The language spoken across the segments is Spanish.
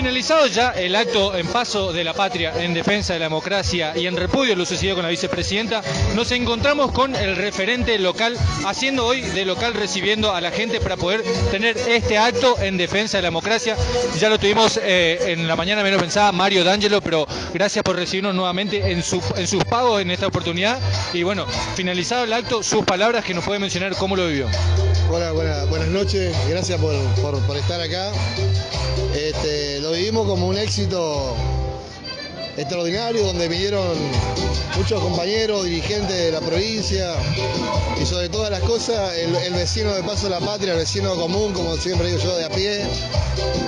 Finalizado ya el acto en paso de la patria en defensa de la democracia y en repudio lo sucedido con la vicepresidenta, nos encontramos con el referente local haciendo hoy de local recibiendo a la gente para poder tener este acto en defensa de la democracia. Ya lo tuvimos eh, en la mañana menos pensada Mario D'Angelo, pero gracias por recibirnos nuevamente en, su, en sus pagos en esta oportunidad. Y bueno, finalizado el acto, sus palabras que nos puede mencionar cómo lo vivió. Hola, buenas noches, gracias por estar acá. Como un éxito extraordinario donde vinieron muchos compañeros, dirigentes de la provincia y sobre todas las cosas el, vecino de Paso de la Patria, el vecino común, como siempre digo yo, de a pie,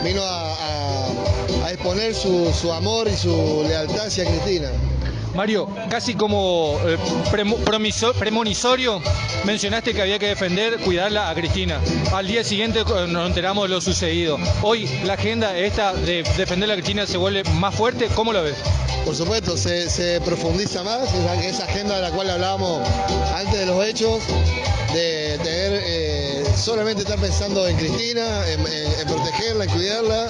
vino a, exponer su, su amor y su lealtad hacia Cristina. Mario, casi como eh, premonisorio, mencionaste que había que defender, cuidarla a Cristina. Al día siguiente eh, nos enteramos de lo sucedido. Hoy la agenda esta de defender a Cristina se vuelve más fuerte. ¿Cómo lo ves? Por supuesto, se, profundiza más esa, agenda de la cual hablábamos antes de los hechos, de tener eh, solamente estar pensando en Cristina, en, protegerla, en cuidarla,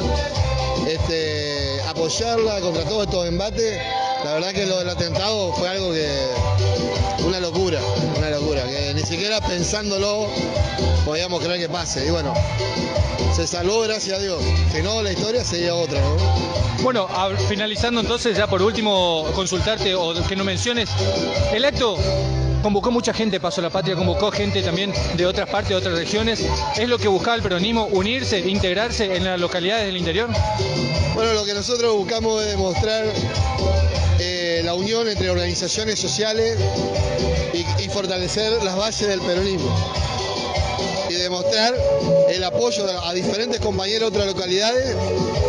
este, apoyarla contra todos estos embates la verdad que lo del atentado fue algo que. una locura, una locura, que ni siquiera pensándolo podíamos creer que pase. Y bueno, se salvó gracias a Dios. Si no, la historia sería otra, ¿no? Bueno, finalizando entonces, ya por último, consultarte o que no menciones, el acto convocó mucha gente, Paso la Patria, convocó gente también de otras partes, de otras regiones. ¿Es lo que buscaba el peronismo, unirse, integrarse en las localidades del interior? Bueno, lo que nosotros buscamos es demostrar la unión entre organizaciones sociales y, fortalecer las bases del peronismo y demostrar el apoyo a diferentes compañeros de otras localidades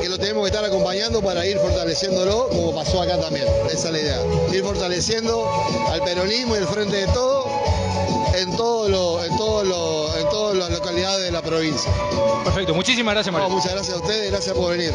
que lo tenemos que estar acompañando para ir fortaleciéndolo, como pasó acá también. Esa es la idea. Ir fortaleciendo al peronismo y el frente de todo en todo lo, en todo lo, en todas las localidades de la provincia. Perfecto, muchísimas gracias Mario. muchas gracias a ustedes, gracias por venir.